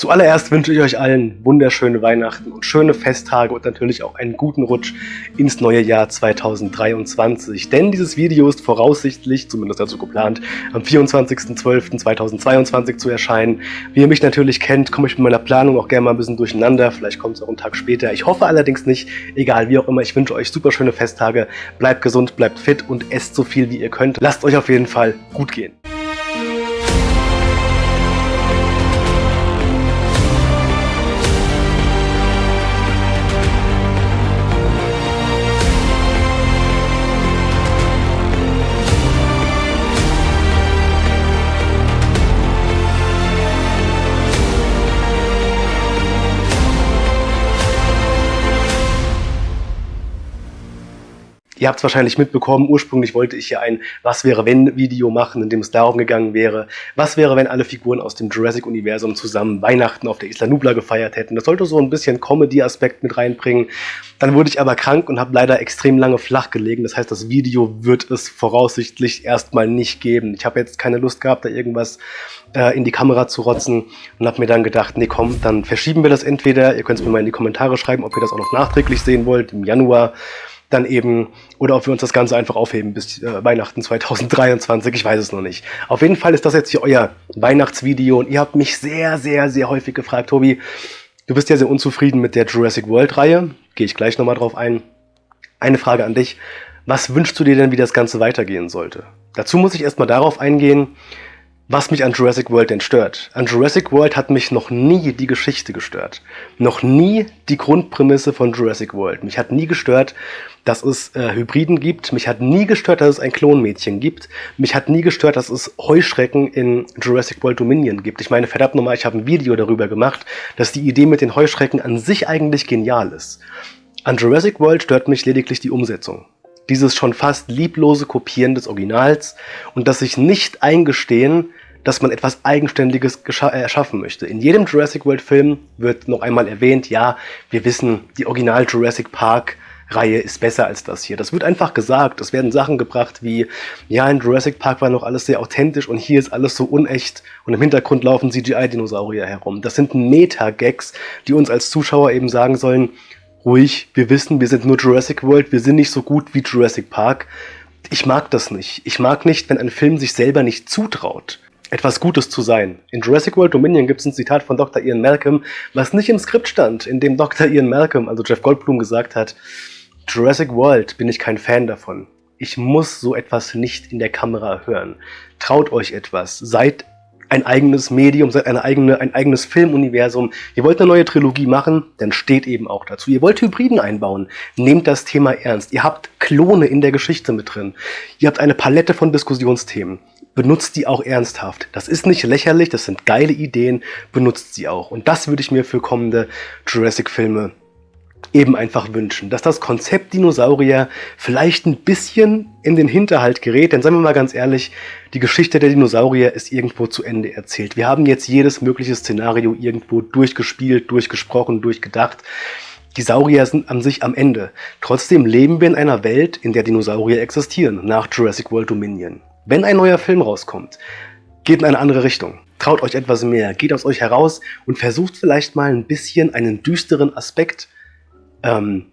Zuallererst wünsche ich euch allen wunderschöne Weihnachten und schöne Festtage und natürlich auch einen guten Rutsch ins neue Jahr 2023. Denn dieses Video ist voraussichtlich, zumindest dazu geplant, am 24.12.2022 zu erscheinen. Wie ihr mich natürlich kennt, komme ich mit meiner Planung auch gerne mal ein bisschen durcheinander. Vielleicht kommt es auch einen Tag später. Ich hoffe allerdings nicht. Egal, wie auch immer, ich wünsche euch super schöne Festtage. Bleibt gesund, bleibt fit und esst so viel wie ihr könnt. Lasst euch auf jeden Fall gut gehen. Ihr habt es wahrscheinlich mitbekommen, ursprünglich wollte ich ja ein Was wäre wenn Video machen, in dem es darum gegangen wäre, was wäre, wenn alle Figuren aus dem Jurassic-Universum zusammen Weihnachten auf der Isla Nubla gefeiert hätten. Das sollte so ein bisschen Comedy-Aspekt mit reinbringen. Dann wurde ich aber krank und habe leider extrem lange flach gelegen. Das heißt, das Video wird es voraussichtlich erstmal nicht geben. Ich habe jetzt keine Lust gehabt, da irgendwas äh, in die Kamera zu rotzen und habe mir dann gedacht, nee komm, dann verschieben wir das entweder. Ihr könnt es mir mal in die Kommentare schreiben, ob ihr das auch noch nachträglich sehen wollt, im Januar dann eben, oder ob wir uns das Ganze einfach aufheben bis äh, Weihnachten 2023, ich weiß es noch nicht. Auf jeden Fall ist das jetzt hier euer Weihnachtsvideo und ihr habt mich sehr, sehr, sehr häufig gefragt, Tobi, du bist ja sehr unzufrieden mit der Jurassic World Reihe, gehe ich gleich nochmal drauf ein. Eine Frage an dich, was wünschst du dir denn, wie das Ganze weitergehen sollte? Dazu muss ich erstmal darauf eingehen, was mich an Jurassic World denn stört. An Jurassic World hat mich noch nie die Geschichte gestört. Noch nie die Grundprämisse von Jurassic World. Mich hat nie gestört, dass es äh, Hybriden gibt. Mich hat nie gestört, dass es ein Klonmädchen gibt. Mich hat nie gestört, dass es Heuschrecken in Jurassic World Dominion gibt. Ich meine, verdammt nochmal, ich habe ein Video darüber gemacht, dass die Idee mit den Heuschrecken an sich eigentlich genial ist. An Jurassic World stört mich lediglich die Umsetzung dieses schon fast lieblose Kopieren des Originals und das sich nicht eingestehen, dass man etwas Eigenständiges äh, erschaffen möchte. In jedem Jurassic World Film wird noch einmal erwähnt, ja, wir wissen, die Original Jurassic Park Reihe ist besser als das hier. Das wird einfach gesagt. Es werden Sachen gebracht wie, ja, in Jurassic Park war noch alles sehr authentisch und hier ist alles so unecht und im Hintergrund laufen CGI-Dinosaurier herum. Das sind Meta-Gags, die uns als Zuschauer eben sagen sollen, ruhig, wir wissen, wir sind nur Jurassic World, wir sind nicht so gut wie Jurassic Park. Ich mag das nicht. Ich mag nicht, wenn ein Film sich selber nicht zutraut etwas Gutes zu sein. In Jurassic World Dominion gibt es ein Zitat von Dr. Ian Malcolm, was nicht im Skript stand, in dem Dr. Ian Malcolm, also Jeff Goldblum, gesagt hat, Jurassic World bin ich kein Fan davon. Ich muss so etwas nicht in der Kamera hören. Traut euch etwas. Seid ein eigenes Medium, seid eine eigene, ein eigenes Filmuniversum. Ihr wollt eine neue Trilogie machen, dann steht eben auch dazu. Ihr wollt Hybriden einbauen, nehmt das Thema ernst. Ihr habt Klone in der Geschichte mit drin. Ihr habt eine Palette von Diskussionsthemen benutzt die auch ernsthaft. Das ist nicht lächerlich, das sind geile Ideen, benutzt sie auch. Und das würde ich mir für kommende Jurassic-Filme eben einfach wünschen, dass das Konzept Dinosaurier vielleicht ein bisschen in den Hinterhalt gerät, denn seien wir mal ganz ehrlich, die Geschichte der Dinosaurier ist irgendwo zu Ende erzählt. Wir haben jetzt jedes mögliche Szenario irgendwo durchgespielt, durchgesprochen, durchgedacht. Die Saurier sind an sich am Ende. Trotzdem leben wir in einer Welt, in der Dinosaurier existieren, nach Jurassic World Dominion. Wenn ein neuer Film rauskommt, geht in eine andere Richtung. Traut euch etwas mehr, geht aus euch heraus und versucht vielleicht mal ein bisschen einen düsteren Aspekt ähm,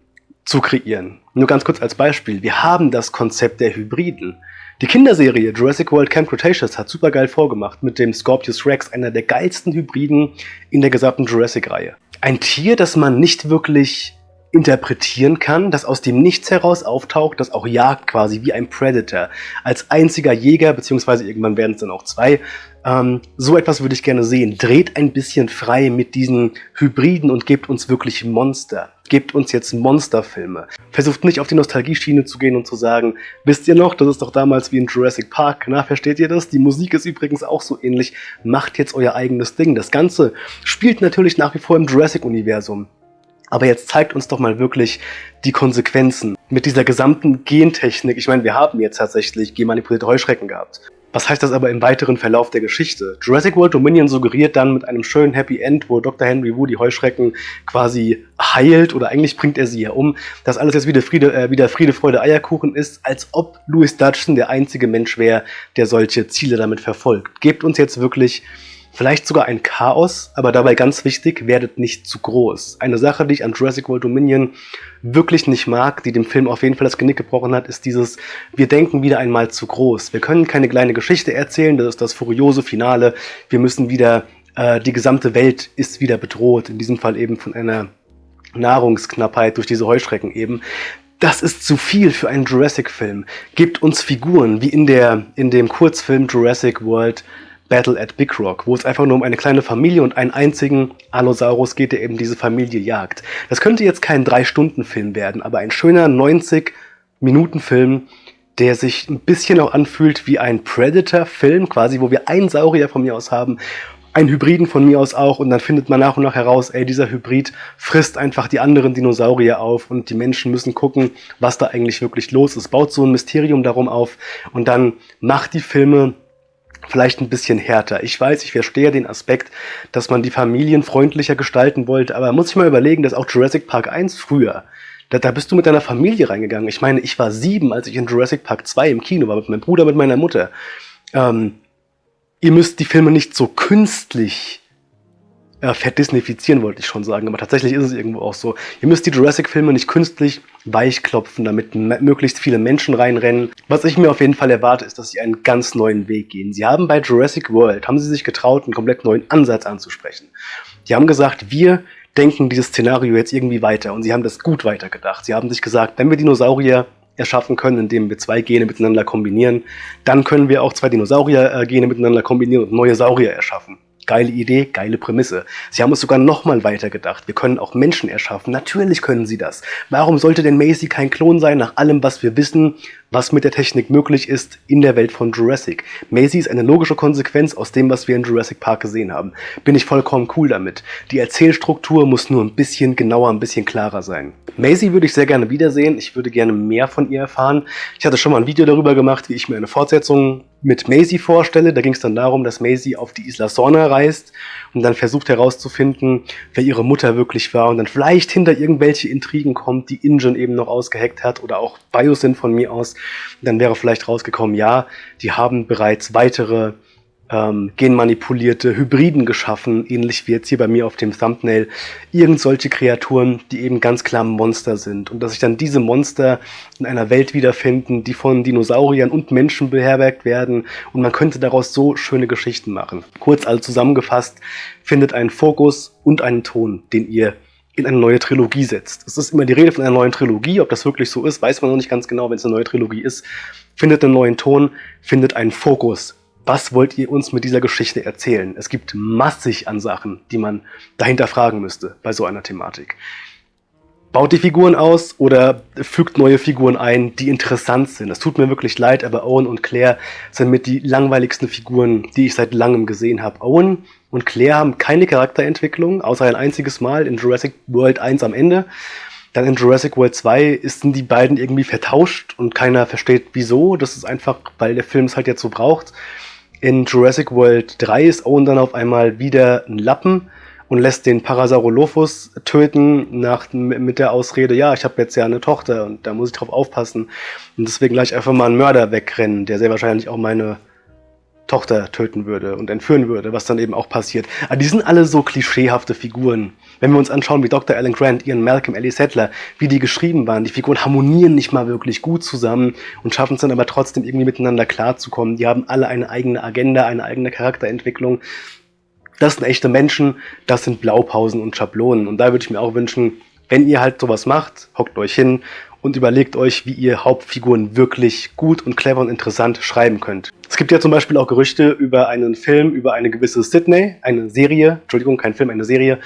zu kreieren. Nur ganz kurz als Beispiel. Wir haben das Konzept der Hybriden. Die Kinderserie Jurassic World Camp Cretaceous hat super geil vorgemacht mit dem Scorpius Rex, einer der geilsten Hybriden in der gesamten Jurassic-Reihe. Ein Tier, das man nicht wirklich interpretieren kann, das aus dem Nichts heraus auftaucht, das auch jagt quasi wie ein Predator. Als einziger Jäger, beziehungsweise irgendwann werden es dann auch zwei, ähm, so etwas würde ich gerne sehen. Dreht ein bisschen frei mit diesen Hybriden und gebt uns wirklich Monster. Gebt uns jetzt Monsterfilme. Versucht nicht auf die Nostalgie-Schiene zu gehen und zu sagen, wisst ihr noch, das ist doch damals wie in Jurassic Park. Na, versteht ihr das? Die Musik ist übrigens auch so ähnlich. Macht jetzt euer eigenes Ding. Das Ganze spielt natürlich nach wie vor im Jurassic-Universum. Aber jetzt zeigt uns doch mal wirklich die Konsequenzen mit dieser gesamten Gentechnik. Ich meine, wir haben jetzt tatsächlich genmanipulierte Heuschrecken gehabt. Was heißt das aber im weiteren Verlauf der Geschichte? Jurassic World Dominion suggeriert dann mit einem schönen Happy End, wo Dr. Henry Wu die Heuschrecken quasi heilt, oder eigentlich bringt er sie ja um, dass alles jetzt wieder Friede, äh, wieder Friede, Freude, Eierkuchen ist, als ob Louis Dutchson der einzige Mensch wäre, der solche Ziele damit verfolgt. Gebt uns jetzt wirklich Vielleicht sogar ein Chaos, aber dabei ganz wichtig, werdet nicht zu groß. Eine Sache, die ich an Jurassic World Dominion wirklich nicht mag, die dem Film auf jeden Fall das Genick gebrochen hat, ist dieses, wir denken wieder einmal zu groß. Wir können keine kleine Geschichte erzählen, das ist das furiose Finale. Wir müssen wieder, äh, die gesamte Welt ist wieder bedroht, in diesem Fall eben von einer Nahrungsknappheit durch diese Heuschrecken eben. Das ist zu viel für einen Jurassic-Film. Gebt uns Figuren, wie in, der, in dem Kurzfilm Jurassic World Battle at Big Rock, wo es einfach nur um eine kleine Familie und einen einzigen Allosaurus geht, der eben diese Familie jagt. Das könnte jetzt kein 3-Stunden-Film werden, aber ein schöner 90-Minuten-Film, der sich ein bisschen auch anfühlt wie ein Predator-Film, quasi, wo wir einen Saurier von mir aus haben, einen Hybriden von mir aus auch und dann findet man nach und nach heraus, ey, dieser Hybrid frisst einfach die anderen Dinosaurier auf und die Menschen müssen gucken, was da eigentlich wirklich los ist. Baut so ein Mysterium darum auf und dann macht die Filme vielleicht ein bisschen härter. Ich weiß, ich verstehe den Aspekt, dass man die Familien freundlicher gestalten wollte, aber muss ich mal überlegen, dass auch Jurassic Park 1 früher, da, da bist du mit deiner Familie reingegangen. Ich meine, ich war sieben, als ich in Jurassic Park 2 im Kino war, mit meinem Bruder, mit meiner Mutter. Ähm, ihr müsst die Filme nicht so künstlich äh, verdisnifizieren, wollte ich schon sagen, aber tatsächlich ist es irgendwo auch so. Ihr müsst die Jurassic-Filme nicht künstlich weichklopfen, damit möglichst viele Menschen reinrennen. Was ich mir auf jeden Fall erwarte, ist, dass sie einen ganz neuen Weg gehen. Sie haben bei Jurassic World, haben sie sich getraut, einen komplett neuen Ansatz anzusprechen. Die haben gesagt, wir denken dieses Szenario jetzt irgendwie weiter und sie haben das gut weitergedacht. Sie haben sich gesagt, wenn wir Dinosaurier erschaffen können, indem wir zwei Gene miteinander kombinieren, dann können wir auch zwei Dinosaurier-Gene miteinander kombinieren und neue Saurier erschaffen. Geile Idee, geile Prämisse. Sie haben es sogar nochmal weitergedacht. Wir können auch Menschen erschaffen. Natürlich können sie das. Warum sollte denn Macy kein Klon sein, nach allem, was wir wissen, was mit der Technik möglich ist in der Welt von Jurassic? Macy ist eine logische Konsequenz aus dem, was wir in Jurassic Park gesehen haben. Bin ich vollkommen cool damit. Die Erzählstruktur muss nur ein bisschen genauer, ein bisschen klarer sein. Macy würde ich sehr gerne wiedersehen. Ich würde gerne mehr von ihr erfahren. Ich hatte schon mal ein Video darüber gemacht, wie ich mir eine Fortsetzung mit Maisie vorstelle. Da ging es dann darum, dass Maisie auf die Isla Sorna reist und dann versucht herauszufinden, wer ihre Mutter wirklich war und dann vielleicht hinter irgendwelche Intrigen kommt, die Ingen eben noch ausgeheckt hat oder auch Biosyn von mir aus. Dann wäre vielleicht rausgekommen, ja, die haben bereits weitere ähm, genmanipulierte Hybriden geschaffen, ähnlich wie jetzt hier bei mir auf dem Thumbnail, irgend solche Kreaturen, die eben ganz klar Monster sind. Und dass sich dann diese Monster in einer Welt wiederfinden, die von Dinosauriern und Menschen beherbergt werden. Und man könnte daraus so schöne Geschichten machen. Kurz also zusammengefasst, findet einen Fokus und einen Ton, den ihr in eine neue Trilogie setzt. Es ist immer die Rede von einer neuen Trilogie, ob das wirklich so ist, weiß man noch nicht ganz genau, wenn es eine neue Trilogie ist. Findet einen neuen Ton, findet einen Fokus, was wollt ihr uns mit dieser Geschichte erzählen? Es gibt massig an Sachen, die man dahinter fragen müsste bei so einer Thematik. Baut die Figuren aus oder fügt neue Figuren ein, die interessant sind. Es tut mir wirklich leid, aber Owen und Claire sind mit die langweiligsten Figuren, die ich seit langem gesehen habe. Owen und Claire haben keine Charakterentwicklung, außer ein einziges Mal in Jurassic World 1 am Ende. Dann in Jurassic World 2 sind die beiden irgendwie vertauscht und keiner versteht wieso. Das ist einfach, weil der Film es halt jetzt so braucht. In Jurassic World 3 ist Owen dann auf einmal wieder ein Lappen und lässt den Parasaurolophus töten nach, mit der Ausrede, ja, ich habe jetzt ja eine Tochter und da muss ich drauf aufpassen. Und deswegen gleich einfach mal einen Mörder wegrennen, der sehr wahrscheinlich auch meine Tochter töten würde und entführen würde, was dann eben auch passiert. Aber die sind alle so klischeehafte Figuren. Wenn wir uns anschauen, wie Dr. Alan Grant, Ian Malcolm, Ellie Settler, wie die geschrieben waren, die Figuren harmonieren nicht mal wirklich gut zusammen und schaffen es dann aber trotzdem irgendwie miteinander klarzukommen. Die haben alle eine eigene Agenda, eine eigene Charakterentwicklung. Das sind echte Menschen, das sind Blaupausen und Schablonen. Und da würde ich mir auch wünschen, wenn ihr halt sowas macht, hockt euch hin und überlegt euch, wie ihr Hauptfiguren wirklich gut und clever und interessant schreiben könnt. Es gibt ja zum Beispiel auch Gerüchte über einen Film, über eine gewisse Sydney, eine Serie, Entschuldigung, kein Film, eine Serie,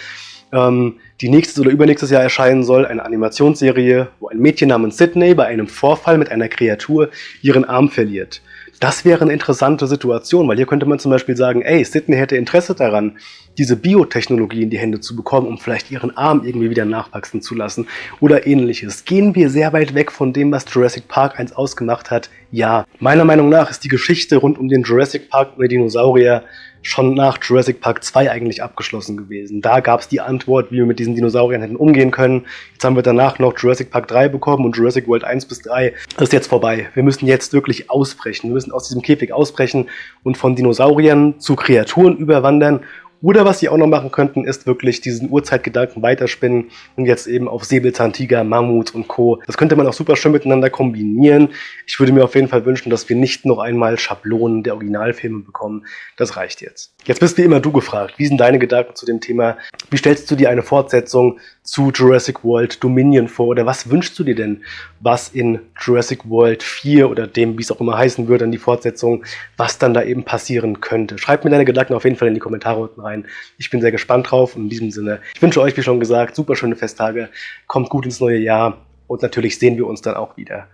ähm, die nächstes oder übernächstes Jahr erscheinen soll, eine Animationsserie, wo ein Mädchen namens Sydney bei einem Vorfall mit einer Kreatur ihren Arm verliert. Das wäre eine interessante Situation, weil hier könnte man zum Beispiel sagen, ey, Sydney hätte Interesse daran, diese Biotechnologie in die Hände zu bekommen, um vielleicht ihren Arm irgendwie wieder nachwachsen zu lassen oder ähnliches. Gehen wir sehr weit weg von dem, was Jurassic Park 1 ausgemacht hat? Ja. Meiner Meinung nach ist die Geschichte rund um den Jurassic Park und die Dinosaurier schon nach Jurassic Park 2 eigentlich abgeschlossen gewesen. Da gab es die Antwort, wie wir mit diesen Dinosauriern hätten umgehen können. Jetzt haben wir danach noch Jurassic Park 3 bekommen und Jurassic World 1 bis 3 ist jetzt vorbei. Wir müssen jetzt wirklich ausbrechen. Wir müssen aus diesem Käfig ausbrechen und von Dinosauriern zu Kreaturen überwandern oder was sie auch noch machen könnten, ist wirklich diesen Urzeitgedanken weiterspinnen und jetzt eben auf Säbelzahntiger, Mammut und Co. Das könnte man auch super schön miteinander kombinieren. Ich würde mir auf jeden Fall wünschen, dass wir nicht noch einmal Schablonen der Originalfilme bekommen. Das reicht jetzt. Jetzt bist wie immer du gefragt. Wie sind deine Gedanken zu dem Thema? Wie stellst du dir eine Fortsetzung zu Jurassic World Dominion vor? Oder was wünschst du dir denn, was in Jurassic World 4 oder dem, wie es auch immer heißen würde, an die Fortsetzung, was dann da eben passieren könnte? Schreib mir deine Gedanken auf jeden Fall in die Kommentare unten rein. Ich bin sehr gespannt drauf und in diesem Sinne, ich wünsche euch, wie schon gesagt, super schöne Festtage, kommt gut ins neue Jahr und natürlich sehen wir uns dann auch wieder.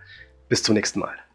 Bis zum nächsten Mal.